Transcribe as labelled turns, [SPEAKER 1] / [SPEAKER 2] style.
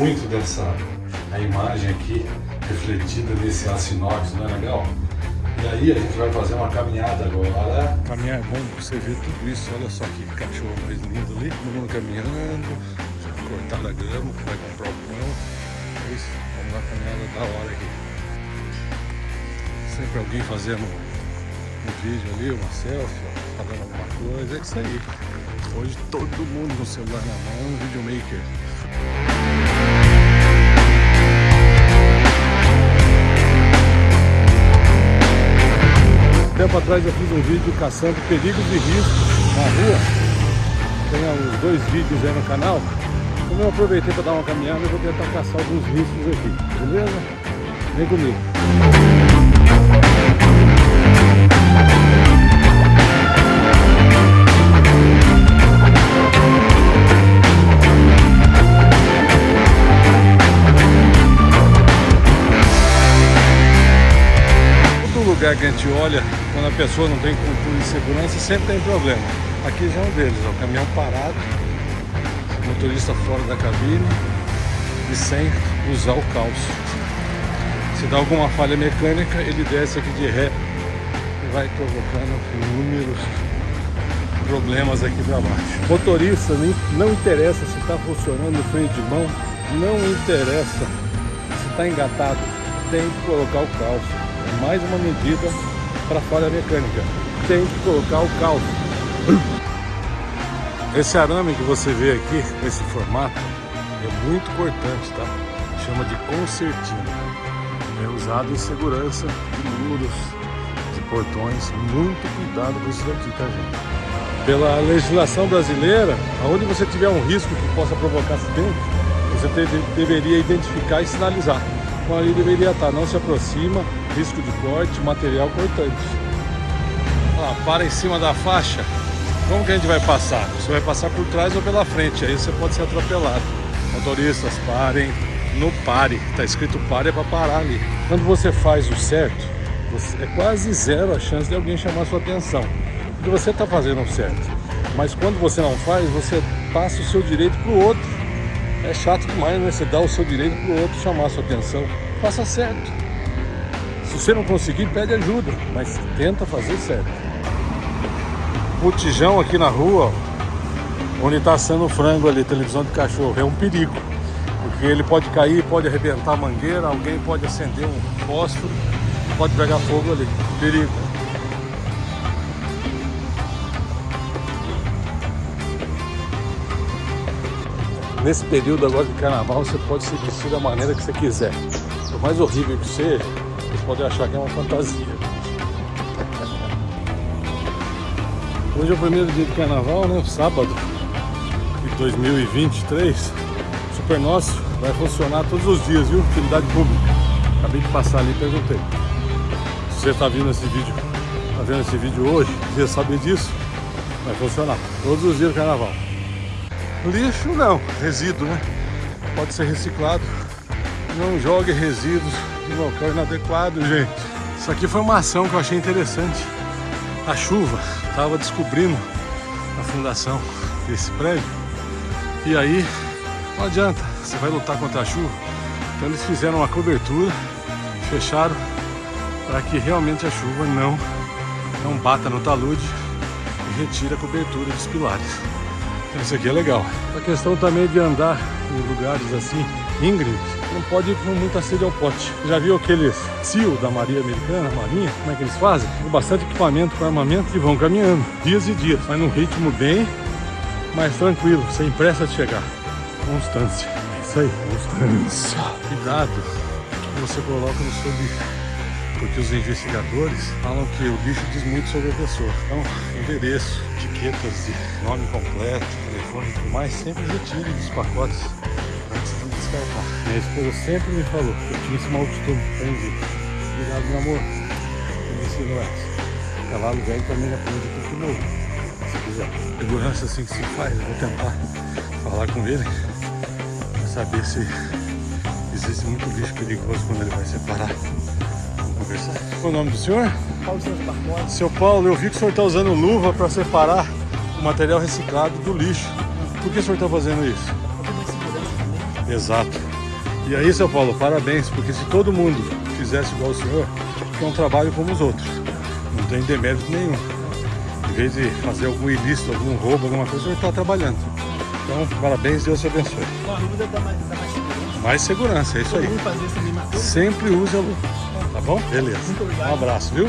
[SPEAKER 1] muito dessa a imagem aqui refletida nesse aço inox, não é legal? E aí a gente vai fazer uma caminhada agora.
[SPEAKER 2] Caminhar é bom você ver tudo isso, olha só que cachorro mais lindo ali, todo mundo caminhando, cortar a grama, vai comprar o pão. É isso, vamos lá caminhada da hora aqui. Sempre alguém fazendo um vídeo ali, uma selfie, falando alguma coisa, é isso aí. Hoje todo mundo com o celular na mão, videomaker. Tempo atrás eu fiz um vídeo caçando perigos e riscos na rua. Tem uns dois vídeos aí no canal. Como eu aproveitei para dar uma caminhada, eu vou tentar caçar alguns riscos aqui, beleza? Vem comigo. Lugar que a gente olha, quando a pessoa não tem cultura de segurança, sempre tem problema. Aqui já é um deles, ó, caminhão parado, motorista fora da cabine e sem usar o calço. Se dá alguma falha mecânica, ele desce aqui de ré e vai provocando inúmeros problemas aqui para baixo. Motorista, não interessa se está funcionando o freio de mão, não interessa se está engatado, tem que colocar o calço. É mais uma medida para falha mecânica. Tem que colocar o calço. Esse arame que você vê aqui, nesse formato, é muito cortante, tá? Chama de concertina. É usado em segurança de muros, de portões. Muito cuidado com isso daqui, tá, gente? Pela legislação brasileira, aonde você tiver um risco que possa provocar acidente, você deveria identificar e sinalizar. Então ali deveria estar, não se aproxima, risco de corte, material cortante. Ó, para em cima da faixa, como que a gente vai passar? Você vai passar por trás ou pela frente, aí você pode ser atropelado. Motoristas, parem no pare, tá escrito pare é para parar ali. Quando você faz o certo, é quase zero a chance de alguém chamar sua atenção. Porque você está fazendo o certo. Mas quando você não faz, você passa o seu direito para o outro. É chato demais, né? Você dá o seu direito para o outro chamar sua atenção. Faça certo. Se você não conseguir, pede ajuda, mas tenta fazer certo. Botijão aqui na rua, onde está assando frango ali, televisão de cachorro, é um perigo. Porque ele pode cair, pode arrebentar a mangueira, alguém pode acender um fósforo, pode pegar fogo ali. Perigo. Nesse período agora de carnaval, você pode se vestir da maneira que você quiser. Por mais horrível que seja, vocês podem achar que é uma fantasia. Hoje é o primeiro dia de carnaval, né? Sábado de 2023. O Super Nosso vai funcionar todos os dias, viu? Utilidade pública. Acabei de passar ali e perguntei. Se você está vendo esse vídeo, está vendo esse vídeo hoje, quiser saber disso, vai funcionar todos os dias do carnaval. Lixo não, resíduo, né? Pode ser reciclado. Não jogue resíduos em local inadequado, gente. Isso aqui foi uma ação que eu achei interessante. A chuva estava descobrindo a fundação desse prédio. E aí, não adianta, você vai lutar contra a chuva. Então eles fizeram uma cobertura, fecharam para que realmente a chuva não, não bata no talude e retire a cobertura dos pilares. Então isso aqui é legal. A questão também de andar em lugares assim, íngremes, não pode ir com muita sede ao pote. Já viu aqueles SEAL da Maria Americana, Marinha? Como é que eles fazem? Com bastante equipamento, com armamento e vão caminhando, dias e dias, mas num ritmo bem mais tranquilo, sem pressa de chegar. Constância. É isso aí, constância. Cuidado que você coloca no seu lixo. Porque os investigadores falam que o lixo diz muito sobre a pessoa. Então, endereço, etiquetas de nome completo, telefone e tudo mais, sempre retire dos pacotes descartar. Minha esposa sempre me falou que eu tinha esse mau costume. Entendi. Obrigado, meu amor. Me ensinou essa. Cavalo velho também aprende pouco novo. Se quiser. Segurança assim que se faz. Eu vou tentar falar com ele para saber se existe muito lixo perigoso quando ele vai separar. Vamos conversar. Qual o nome do senhor?
[SPEAKER 3] Paulo Santos Barbosa.
[SPEAKER 2] Seu Paulo, eu vi que o senhor está usando luva para separar o material reciclado do lixo. Por que o senhor está fazendo isso? Exato. E aí, seu Paulo, parabéns, porque se todo mundo fizesse igual o senhor, é um trabalho como os outros. Não tem demérito nenhum. Em vez de fazer algum ilícito, algum roubo, alguma coisa, o senhor está trabalhando. Então, parabéns, Deus te abençoe.
[SPEAKER 3] Com a luva dá mais, dá mais segurança.
[SPEAKER 2] Mais segurança, é isso aí. Sempre use a luva. Tá bom? Beleza.
[SPEAKER 3] Muito obrigado.
[SPEAKER 2] Um abraço, viu?